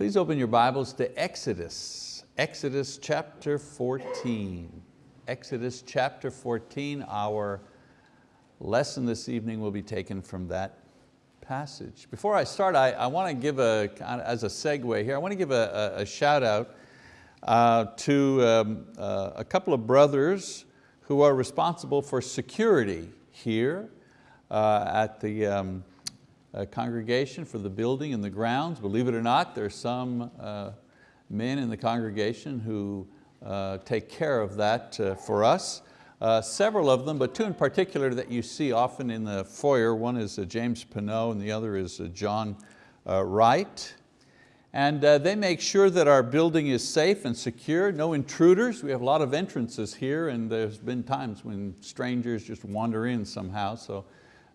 Please open your Bibles to Exodus, Exodus chapter 14. Exodus chapter 14, our lesson this evening will be taken from that passage. Before I start, I, I want to give a, as a segue here, I want to give a, a, a shout out uh, to um, uh, a couple of brothers who are responsible for security here uh, at the um, congregation for the building and the grounds. Believe it or not, there are some uh, men in the congregation who uh, take care of that uh, for us. Uh, several of them, but two in particular that you see often in the foyer. One is uh, James Pinot and the other is John Wright. And they make sure that our building is safe and secure, no intruders. We have a lot of entrances here and there's been times when strangers just wander in somehow. So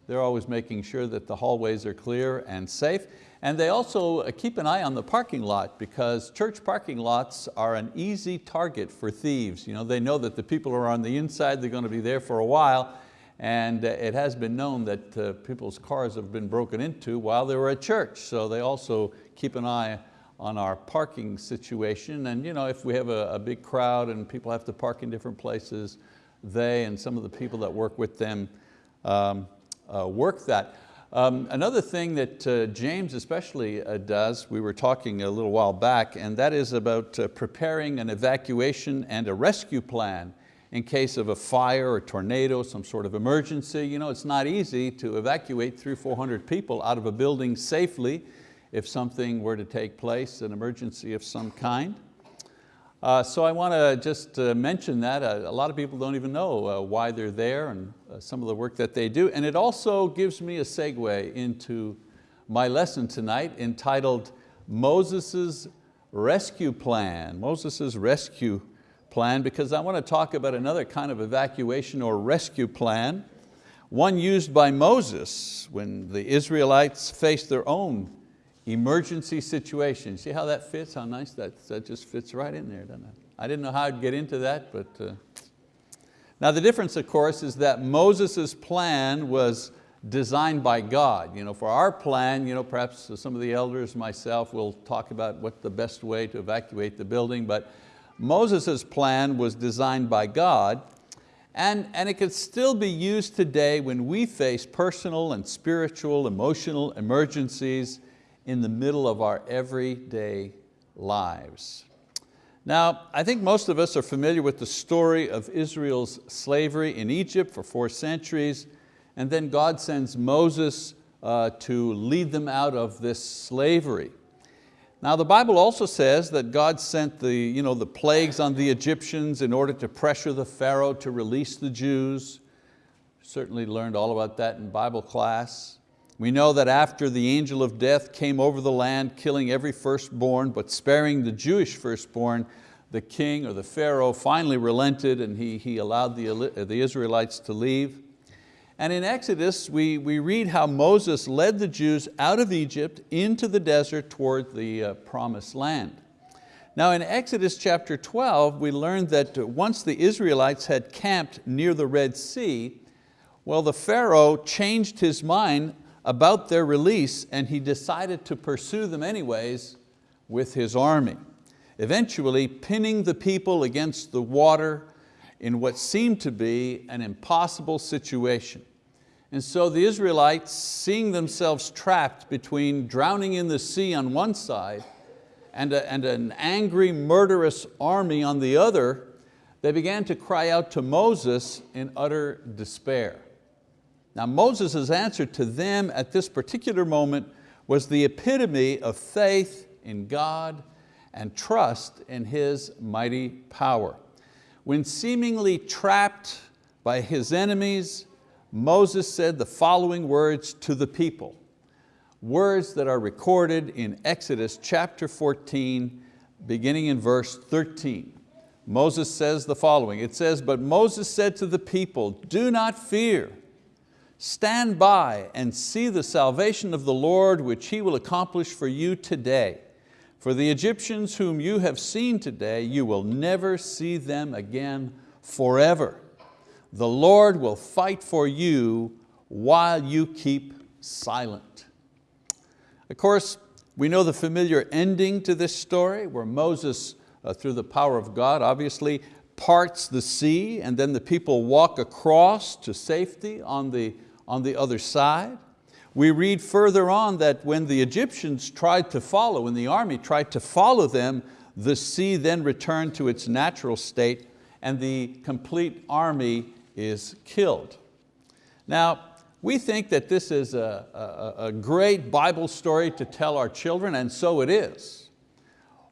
they're always making sure that the hallways are clear and safe. And they also uh, keep an eye on the parking lot because church parking lots are an easy target for thieves. You know, they know that the people are on the inside, they're going to be there for a while, and uh, it has been known that uh, people's cars have been broken into while they were at church. So they also keep an eye on our parking situation. And you know, if we have a, a big crowd and people have to park in different places, they and some of the people that work with them um, work that. Um, another thing that uh, James especially uh, does, we were talking a little while back, and that is about uh, preparing an evacuation and a rescue plan in case of a fire or tornado, some sort of emergency. You know, it's not easy to evacuate three, 400 people out of a building safely if something were to take place, an emergency of some kind. Uh, so I want to just uh, mention that. Uh, a lot of people don't even know uh, why they're there and uh, some of the work that they do. And it also gives me a segue into my lesson tonight entitled Moses' Rescue Plan. Moses' Rescue Plan, because I want to talk about another kind of evacuation or rescue plan, one used by Moses when the Israelites faced their own emergency situation. See how that fits, how nice that, that just fits right in there, doesn't it? I didn't know how I'd get into that, but. Uh... Now the difference of course is that Moses' plan was designed by God. You know, for our plan, you know, perhaps some of the elders, myself, will talk about what the best way to evacuate the building, but Moses' plan was designed by God and, and it could still be used today when we face personal and spiritual, emotional emergencies in the middle of our everyday lives. Now, I think most of us are familiar with the story of Israel's slavery in Egypt for four centuries, and then God sends Moses uh, to lead them out of this slavery. Now the Bible also says that God sent the, you know, the plagues on the Egyptians in order to pressure the Pharaoh to release the Jews. Certainly learned all about that in Bible class. We know that after the angel of death came over the land, killing every firstborn, but sparing the Jewish firstborn, the king or the Pharaoh finally relented and he, he allowed the, the Israelites to leave. And in Exodus, we, we read how Moses led the Jews out of Egypt into the desert toward the uh, promised land. Now in Exodus chapter 12, we learned that once the Israelites had camped near the Red Sea, well, the Pharaoh changed his mind about their release and he decided to pursue them anyways with his army, eventually pinning the people against the water in what seemed to be an impossible situation. And so the Israelites, seeing themselves trapped between drowning in the sea on one side and, a, and an angry, murderous army on the other, they began to cry out to Moses in utter despair. Now Moses' answer to them at this particular moment was the epitome of faith in God and trust in His mighty power. When seemingly trapped by his enemies, Moses said the following words to the people, words that are recorded in Exodus chapter 14, beginning in verse 13. Moses says the following, it says, but Moses said to the people, do not fear, Stand by and see the salvation of the Lord which He will accomplish for you today. For the Egyptians whom you have seen today, you will never see them again forever. The Lord will fight for you while you keep silent. Of course, We know the familiar ending to this story where Moses, uh, through the power of God, obviously parts the sea and then the people walk across to safety on the, on the other side. We read further on that when the Egyptians tried to follow, when the army tried to follow them, the sea then returned to its natural state and the complete army is killed. Now, we think that this is a, a, a great Bible story to tell our children, and so it is.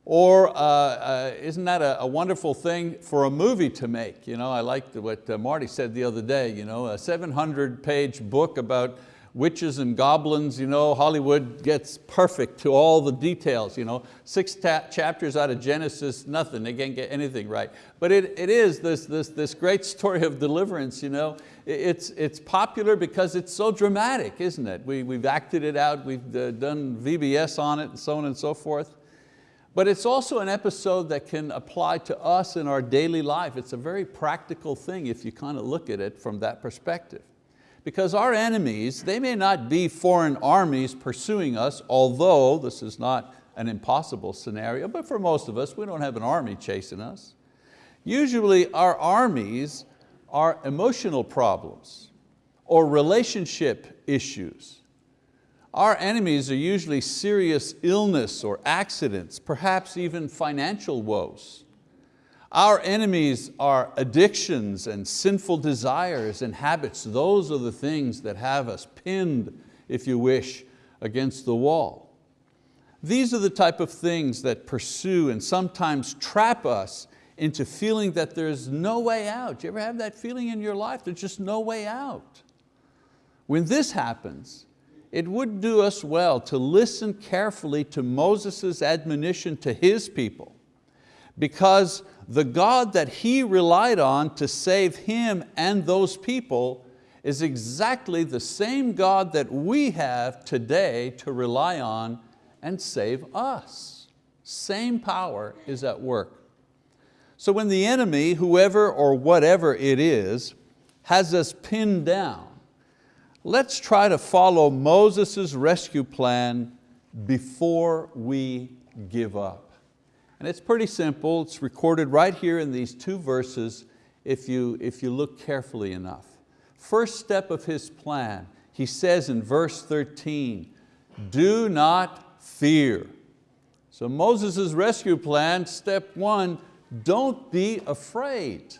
Or uh, uh, isn't that a, a, wonderful thing for a movie to make? You know, I liked what uh, Marty said the other day, you know, a 700 page book about witches and goblins, you know, Hollywood gets perfect to all the details. You know, six chapters out of Genesis, nothing, they can't get anything right. But it, it is this, this, this great story of deliverance. You know. It's, it's popular because it's so dramatic, isn't it? We, we've acted it out, we've uh, done VBS on it and so on and so forth. But it's also an episode that can apply to us in our daily life. It's a very practical thing if you kind of look at it from that perspective. Because our enemies, they may not be foreign armies pursuing us, although this is not an impossible scenario, but for most of us, we don't have an army chasing us. Usually our armies are emotional problems or relationship issues. Our enemies are usually serious illness or accidents, perhaps even financial woes. Our enemies are addictions and sinful desires and habits. Those are the things that have us pinned, if you wish, against the wall. These are the type of things that pursue and sometimes trap us into feeling that there's no way out. Do you ever have that feeling in your life? There's just no way out. When this happens, it would do us well to listen carefully to Moses' admonition to his people because the God that he relied on to save him and those people is exactly the same God that we have today to rely on and save us. Same power is at work. So when the enemy, whoever or whatever it is, has us pinned down, let's try to follow Moses' rescue plan before we give up. And it's pretty simple, it's recorded right here in these two verses if you, if you look carefully enough. First step of his plan, he says in verse 13, do not fear. So Moses' rescue plan, step one, don't be afraid.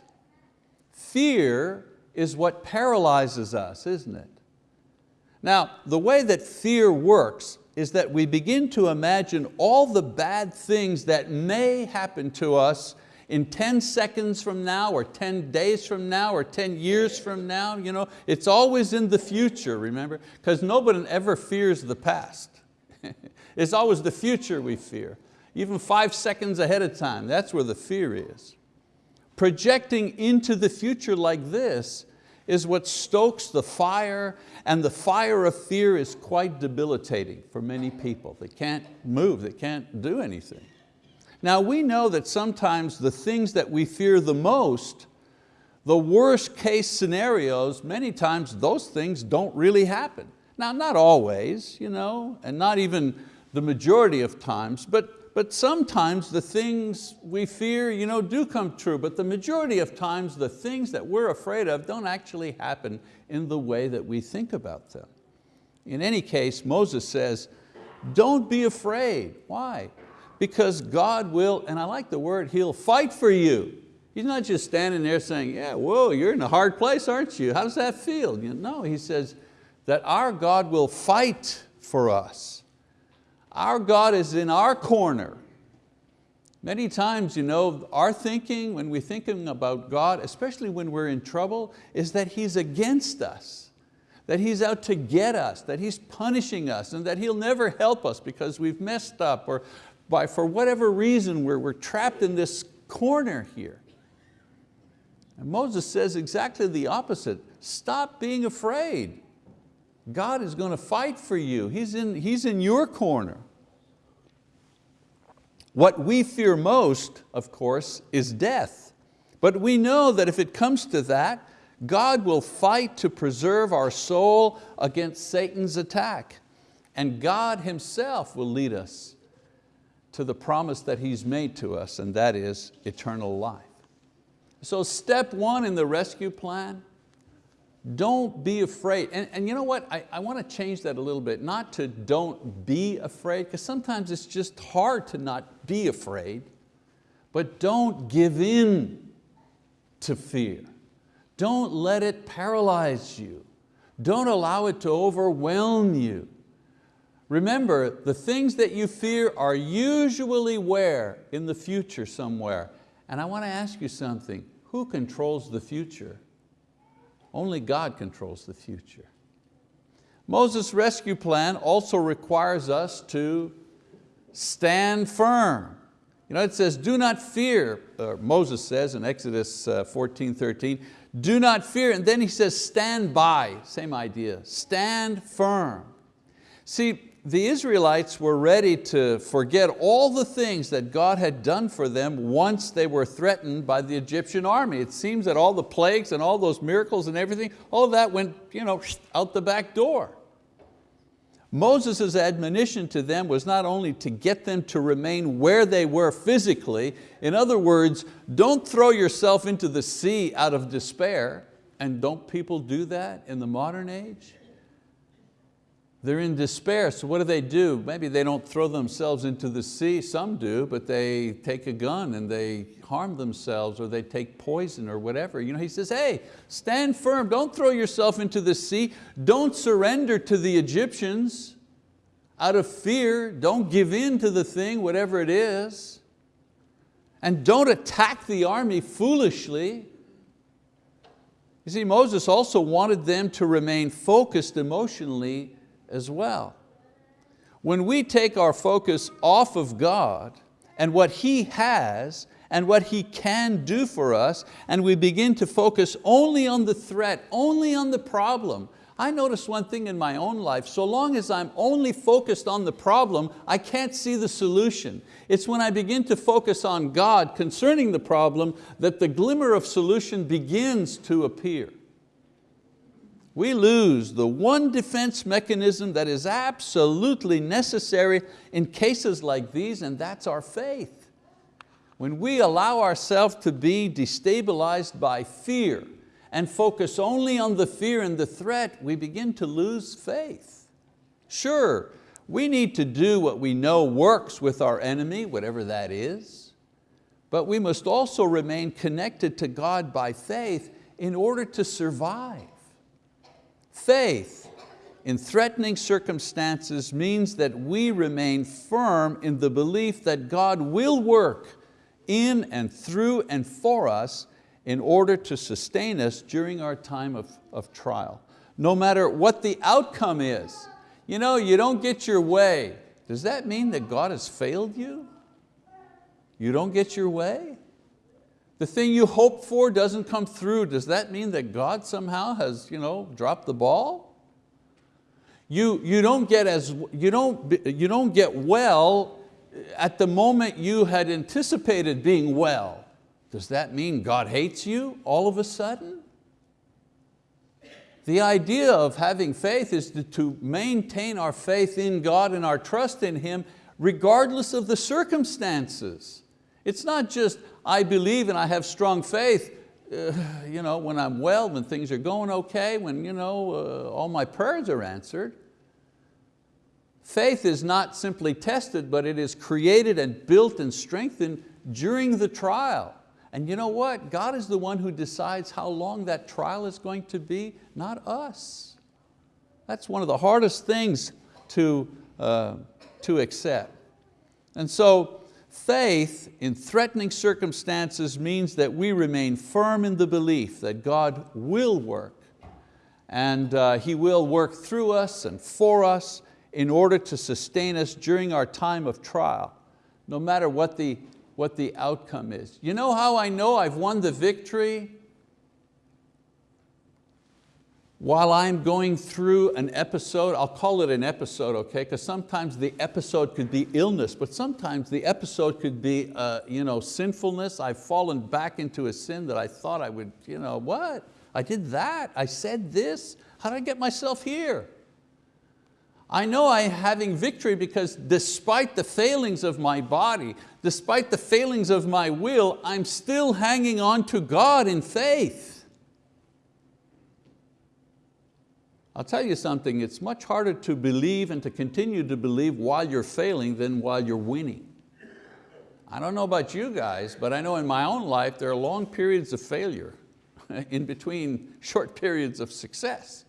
Fear is what paralyzes us, isn't it? Now, the way that fear works is that we begin to imagine all the bad things that may happen to us in 10 seconds from now or 10 days from now or 10 years from now. You know, it's always in the future, remember? Because nobody ever fears the past. it's always the future we fear. Even five seconds ahead of time, that's where the fear is. Projecting into the future like this is what stokes the fire and the fire of fear is quite debilitating for many people. They can't move, they can't do anything. Now we know that sometimes the things that we fear the most, the worst case scenarios, many times those things don't really happen. Now not always, you know, and not even the majority of times, but but sometimes the things we fear you know, do come true, but the majority of times the things that we're afraid of don't actually happen in the way that we think about them. In any case, Moses says, don't be afraid. Why? Because God will, and I like the word, He'll fight for you. He's not just standing there saying, yeah, whoa, you're in a hard place, aren't you? How does that feel? No, He says that our God will fight for us. Our God is in our corner. Many times, you know, our thinking when we're thinking about God, especially when we're in trouble, is that He's against us, that He's out to get us, that He's punishing us, and that He'll never help us because we've messed up or by, for whatever reason we're, we're trapped in this corner here. And Moses says exactly the opposite. Stop being afraid. God is going to fight for you. He's in, he's in your corner. What we fear most, of course, is death. But we know that if it comes to that, God will fight to preserve our soul against Satan's attack. And God Himself will lead us to the promise that He's made to us, and that is eternal life. So step one in the rescue plan, don't be afraid. And, and you know what, I, I want to change that a little bit, not to don't be afraid, because sometimes it's just hard to not be afraid, but don't give in to fear. Don't let it paralyze you. Don't allow it to overwhelm you. Remember, the things that you fear are usually where? In the future somewhere. And I want to ask you something. Who controls the future? Only God controls the future. Moses' rescue plan also requires us to stand firm. You know, it says, do not fear, Moses says in Exodus uh, 14, 13, do not fear, and then he says, stand by, same idea, stand firm. See, the Israelites were ready to forget all the things that God had done for them once they were threatened by the Egyptian army. It seems that all the plagues and all those miracles and everything, all that went you know, out the back door. Moses' admonition to them was not only to get them to remain where they were physically, in other words, don't throw yourself into the sea out of despair, and don't people do that in the modern age? They're in despair, so what do they do? Maybe they don't throw themselves into the sea, some do, but they take a gun and they harm themselves or they take poison or whatever. You know, he says, hey, stand firm, don't throw yourself into the sea, don't surrender to the Egyptians out of fear, don't give in to the thing, whatever it is, and don't attack the army foolishly. You see, Moses also wanted them to remain focused emotionally as well. When we take our focus off of God and what He has and what He can do for us, and we begin to focus only on the threat, only on the problem, I notice one thing in my own life, so long as I'm only focused on the problem, I can't see the solution. It's when I begin to focus on God concerning the problem that the glimmer of solution begins to appear we lose the one defense mechanism that is absolutely necessary in cases like these, and that's our faith. When we allow ourselves to be destabilized by fear and focus only on the fear and the threat, we begin to lose faith. Sure, we need to do what we know works with our enemy, whatever that is, but we must also remain connected to God by faith in order to survive. Faith in threatening circumstances means that we remain firm in the belief that God will work in and through and for us in order to sustain us during our time of, of trial. No matter what the outcome is. You know, you don't get your way. Does that mean that God has failed you? You don't get your way? The thing you hope for doesn't come through, does that mean that God somehow has you know, dropped the ball? You, you, don't get as, you, don't, you don't get well at the moment you had anticipated being well. Does that mean God hates you all of a sudden? The idea of having faith is to, to maintain our faith in God and our trust in Him regardless of the circumstances. It's not just, I believe and I have strong faith, uh, you know, when I'm well, when things are going okay, when you know, uh, all my prayers are answered. Faith is not simply tested, but it is created and built and strengthened during the trial. And you know what? God is the one who decides how long that trial is going to be, not us. That's one of the hardest things to, uh, to accept. And so Faith in threatening circumstances means that we remain firm in the belief that God will work and uh, He will work through us and for us in order to sustain us during our time of trial, no matter what the, what the outcome is. You know how I know I've won the victory? While I'm going through an episode, I'll call it an episode, okay? Because sometimes the episode could be illness, but sometimes the episode could be uh, you know, sinfulness. I've fallen back into a sin that I thought I would, you know, what? I did that, I said this, how did I get myself here? I know I'm having victory because despite the failings of my body, despite the failings of my will, I'm still hanging on to God in faith. I'll tell you something, it's much harder to believe and to continue to believe while you're failing than while you're winning. I don't know about you guys, but I know in my own life there are long periods of failure in between short periods of success.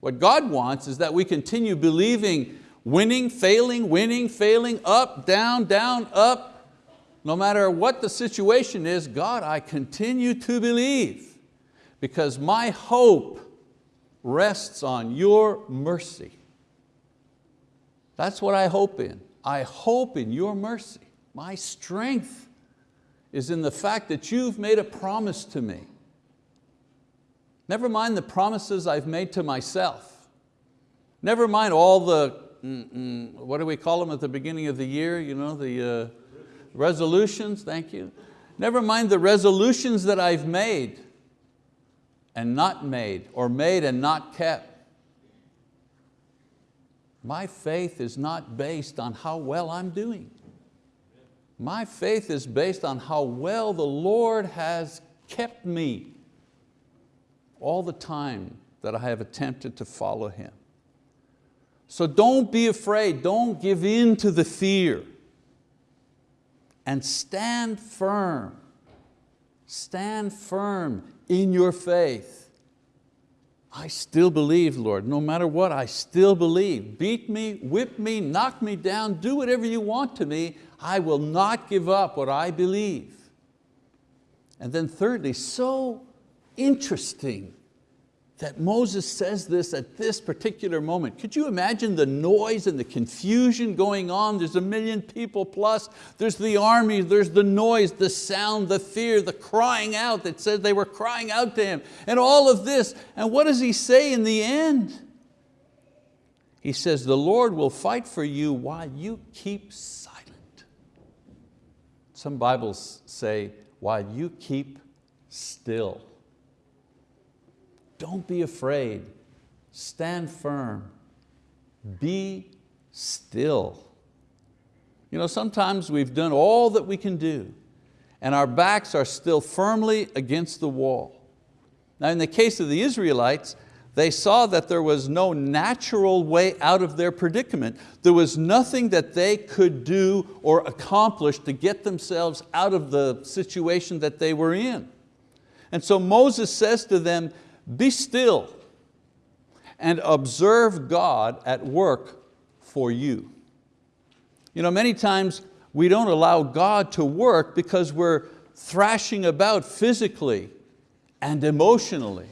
What God wants is that we continue believing, winning, failing, winning, failing, up, down, down, up. No matter what the situation is, God, I continue to believe because my hope rests on your mercy. That's what I hope in. I hope in your mercy. My strength is in the fact that you've made a promise to me. Never mind the promises I've made to myself. Never mind all the, mm, mm, what do we call them at the beginning of the year, you know, the uh, resolutions, thank you. Never mind the resolutions that I've made and not made, or made and not kept. My faith is not based on how well I'm doing. My faith is based on how well the Lord has kept me all the time that I have attempted to follow Him. So don't be afraid, don't give in to the fear and stand firm. Stand firm in your faith. I still believe, Lord, no matter what, I still believe. Beat me, whip me, knock me down, do whatever you want to me. I will not give up what I believe. And then thirdly, so interesting that Moses says this at this particular moment. Could you imagine the noise and the confusion going on? There's a million people plus, there's the army, there's the noise, the sound, the fear, the crying out that says they were crying out to him, and all of this. And what does he say in the end? He says, the Lord will fight for you while you keep silent. Some Bibles say, while you keep still. Don't be afraid, stand firm, be still. You know, sometimes we've done all that we can do and our backs are still firmly against the wall. Now in the case of the Israelites, they saw that there was no natural way out of their predicament. There was nothing that they could do or accomplish to get themselves out of the situation that they were in. And so Moses says to them, be still and observe God at work for you. You know, many times we don't allow God to work because we're thrashing about physically and emotionally.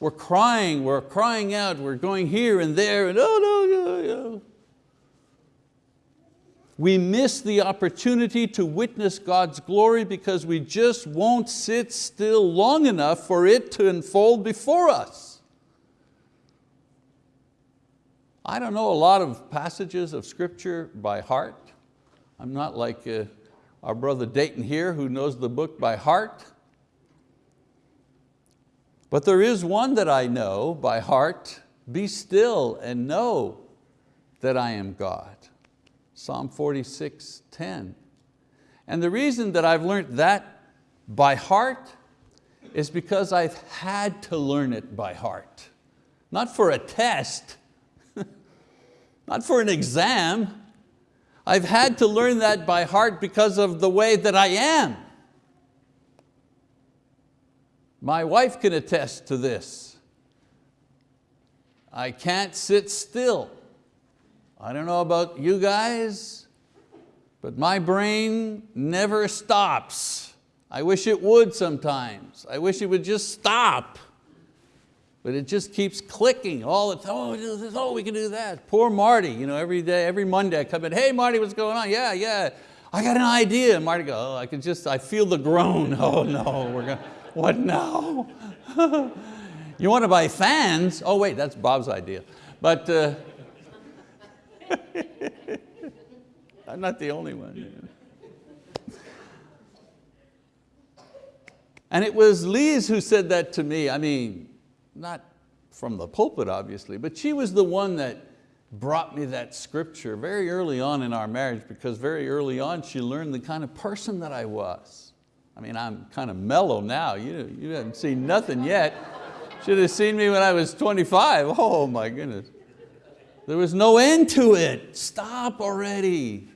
We're crying, we're crying out, we're going here and there, and oh no, no, no we miss the opportunity to witness God's glory because we just won't sit still long enough for it to unfold before us. I don't know a lot of passages of scripture by heart. I'm not like uh, our brother Dayton here who knows the book by heart. But there is one that I know by heart, be still and know that I am God. Psalm 46, 10. And the reason that I've learned that by heart is because I've had to learn it by heart. Not for a test, not for an exam. I've had to learn that by heart because of the way that I am. My wife can attest to this. I can't sit still. I don't know about you guys, but my brain never stops. I wish it would sometimes. I wish it would just stop. But it just keeps clicking all the time. Oh, this, oh, we can do that. Poor Marty, you know, every day, every Monday I come in, hey Marty, what's going on? Yeah, yeah, I got an idea. And Marty goes, oh, I can just, I feel the groan. Oh no, we're going, what now? you want to buy fans? Oh wait, that's Bob's idea. But uh, I'm not the only one. And it was Lise who said that to me. I mean, not from the pulpit obviously, but she was the one that brought me that scripture very early on in our marriage because very early on she learned the kind of person that I was. I mean, I'm kind of mellow now. You, you haven't seen nothing yet. Should have seen me when I was 25. Oh my goodness. There was no end to it. Stop already.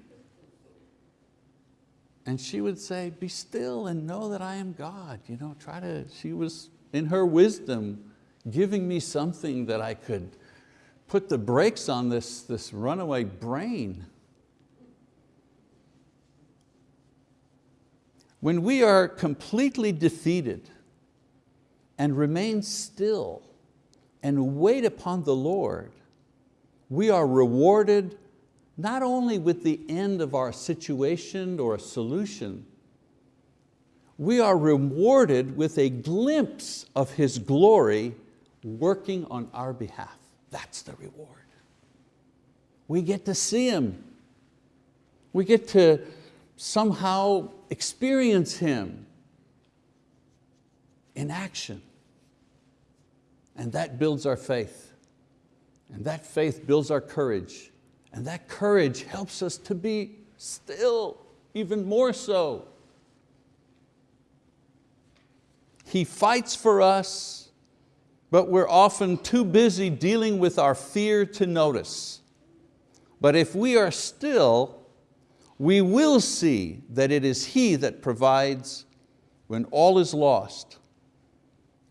And she would say, be still and know that I am God. You know, try to, she was in her wisdom giving me something that I could put the brakes on this, this runaway brain. When we are completely defeated and remain still and wait upon the Lord, we are rewarded not only with the end of our situation or a solution, we are rewarded with a glimpse of His glory working on our behalf. That's the reward. We get to see Him. We get to somehow experience Him in action. And that builds our faith. And that faith builds our courage. And that courage helps us to be still, even more so. He fights for us, but we're often too busy dealing with our fear to notice. But if we are still, we will see that it is He that provides when all is lost.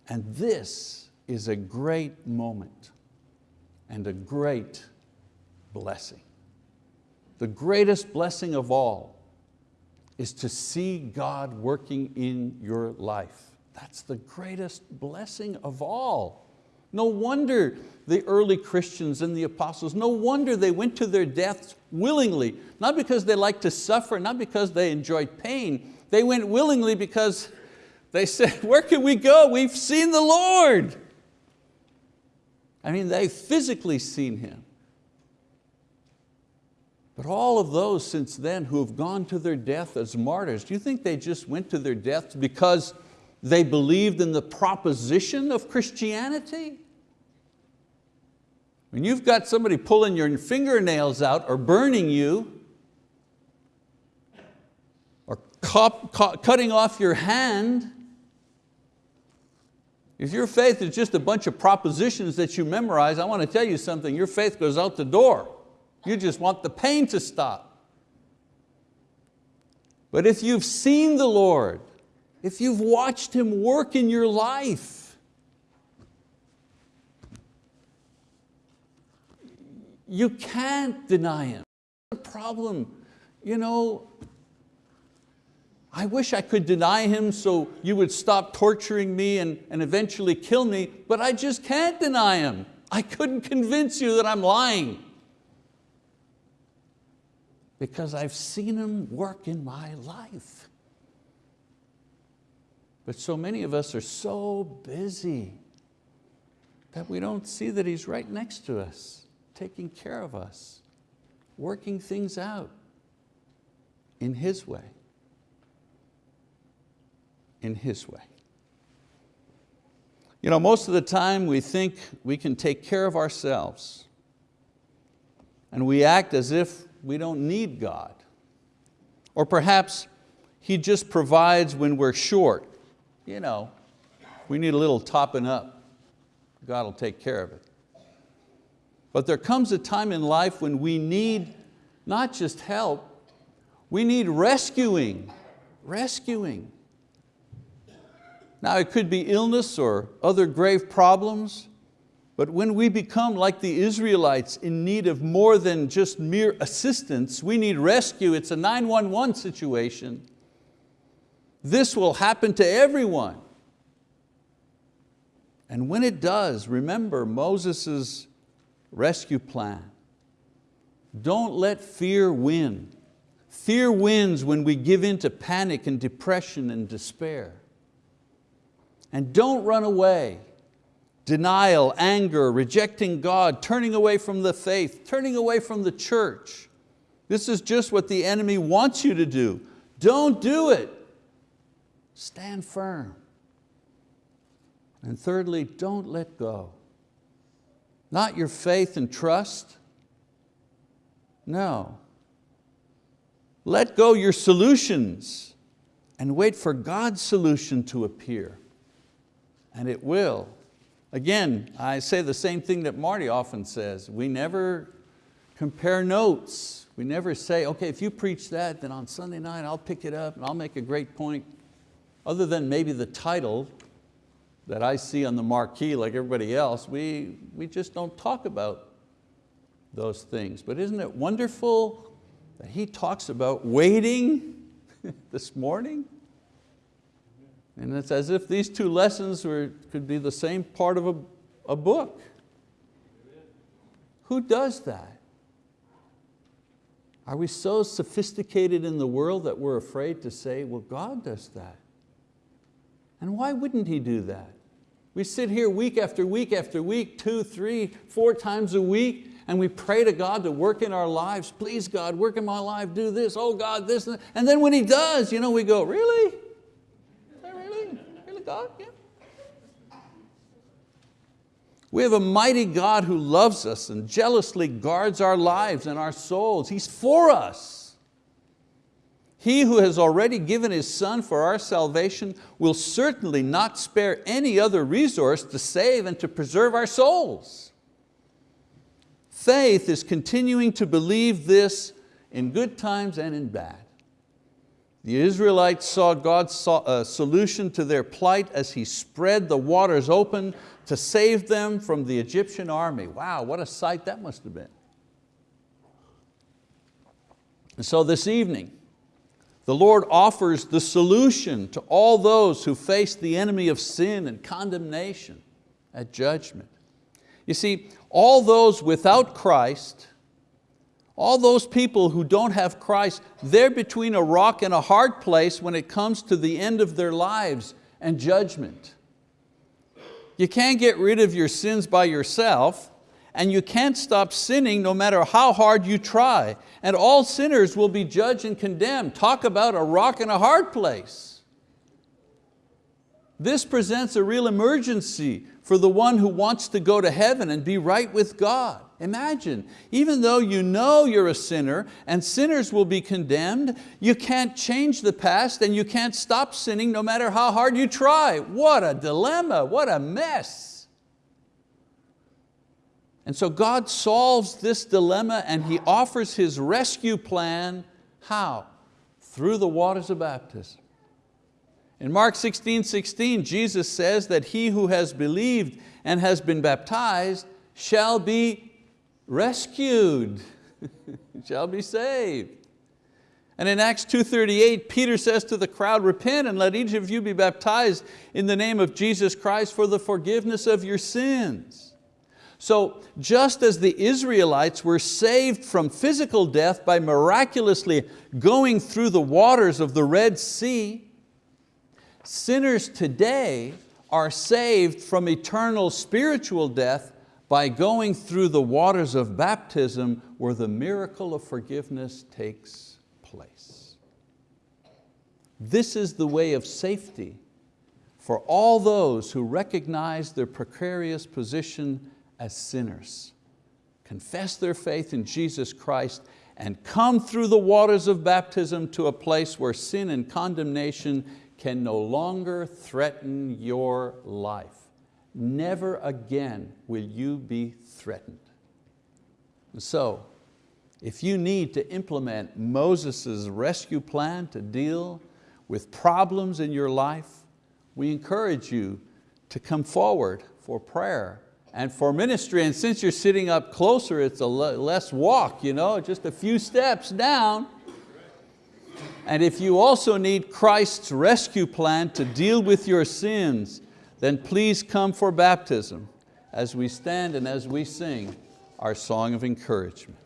And this is a great moment and a great blessing. The greatest blessing of all is to see God working in your life. That's the greatest blessing of all. No wonder the early Christians and the apostles, no wonder they went to their deaths willingly, not because they liked to suffer, not because they enjoyed pain, they went willingly because they said, where can we go? We've seen the Lord. I mean, they've physically seen Him. But all of those since then who have gone to their death as martyrs, do you think they just went to their death because they believed in the proposition of Christianity? When you've got somebody pulling your fingernails out or burning you, or cutting off your hand, if your faith is just a bunch of propositions that you memorize, I want to tell you something, your faith goes out the door. You just want the pain to stop. But if you've seen the Lord, if you've watched Him work in your life, you can't deny Him. The problem, you know, I wish I could deny Him so you would stop torturing me and, and eventually kill me, but I just can't deny Him. I couldn't convince you that I'm lying because I've seen Him work in my life. But so many of us are so busy that we don't see that He's right next to us, taking care of us, working things out in His way. In His way. You know, most of the time we think we can take care of ourselves and we act as if we don't need God. Or perhaps He just provides when we're short. You know, we need a little topping up. God will take care of it. But there comes a time in life when we need not just help, we need rescuing, rescuing. Now it could be illness or other grave problems, but when we become like the Israelites in need of more than just mere assistance, we need rescue, it's a 911 situation. This will happen to everyone. And when it does, remember Moses' rescue plan. Don't let fear win. Fear wins when we give in to panic and depression and despair. And don't run away denial, anger, rejecting God, turning away from the faith, turning away from the church. This is just what the enemy wants you to do. Don't do it. Stand firm. And thirdly, don't let go. Not your faith and trust, No. Let go your solutions and wait for God's solution to appear. And it will. Again, I say the same thing that Marty often says. We never compare notes. We never say, okay, if you preach that, then on Sunday night I'll pick it up and I'll make a great point. Other than maybe the title that I see on the marquee like everybody else, we, we just don't talk about those things. But isn't it wonderful that he talks about waiting this morning? And it's as if these two lessons were, could be the same part of a, a book. Who does that? Are we so sophisticated in the world that we're afraid to say, well, God does that? And why wouldn't He do that? We sit here week after week after week, two, three, four times a week, and we pray to God to work in our lives. Please God, work in my life, do this, oh God, this. And then when He does, you know, we go, really? Is that really? Really God? Yeah. We have a mighty God who loves us and jealously guards our lives and our souls. He's for us. He who has already given His Son for our salvation will certainly not spare any other resource to save and to preserve our souls. Faith is continuing to believe this in good times and in bad. The Israelites saw God's uh, solution to their plight as He spread the waters open to save them from the Egyptian army. Wow, what a sight that must have been. And so this evening, the Lord offers the solution to all those who face the enemy of sin and condemnation at judgment. You see, all those without Christ, all those people who don't have Christ, they're between a rock and a hard place when it comes to the end of their lives and judgment. You can't get rid of your sins by yourself and you can't stop sinning no matter how hard you try. And all sinners will be judged and condemned. Talk about a rock and a hard place. This presents a real emergency for the one who wants to go to heaven and be right with God. Imagine, even though you know you're a sinner and sinners will be condemned, you can't change the past and you can't stop sinning no matter how hard you try. What a dilemma, what a mess. And so God solves this dilemma and He offers His rescue plan, how? Through the waters of baptism. In Mark 16, 16, Jesus says that he who has believed and has been baptized shall be rescued, shall be saved. And in Acts 2.38, Peter says to the crowd, repent and let each of you be baptized in the name of Jesus Christ for the forgiveness of your sins. So just as the Israelites were saved from physical death by miraculously going through the waters of the Red Sea, sinners today are saved from eternal spiritual death by going through the waters of baptism where the miracle of forgiveness takes place. This is the way of safety for all those who recognize their precarious position as sinners, confess their faith in Jesus Christ and come through the waters of baptism to a place where sin and condemnation can no longer threaten your life never again will you be threatened. so, if you need to implement Moses' rescue plan to deal with problems in your life, we encourage you to come forward for prayer and for ministry. And since you're sitting up closer, it's a less walk, you know, just a few steps down. And if you also need Christ's rescue plan to deal with your sins, then please come for baptism as we stand and as we sing our song of encouragement.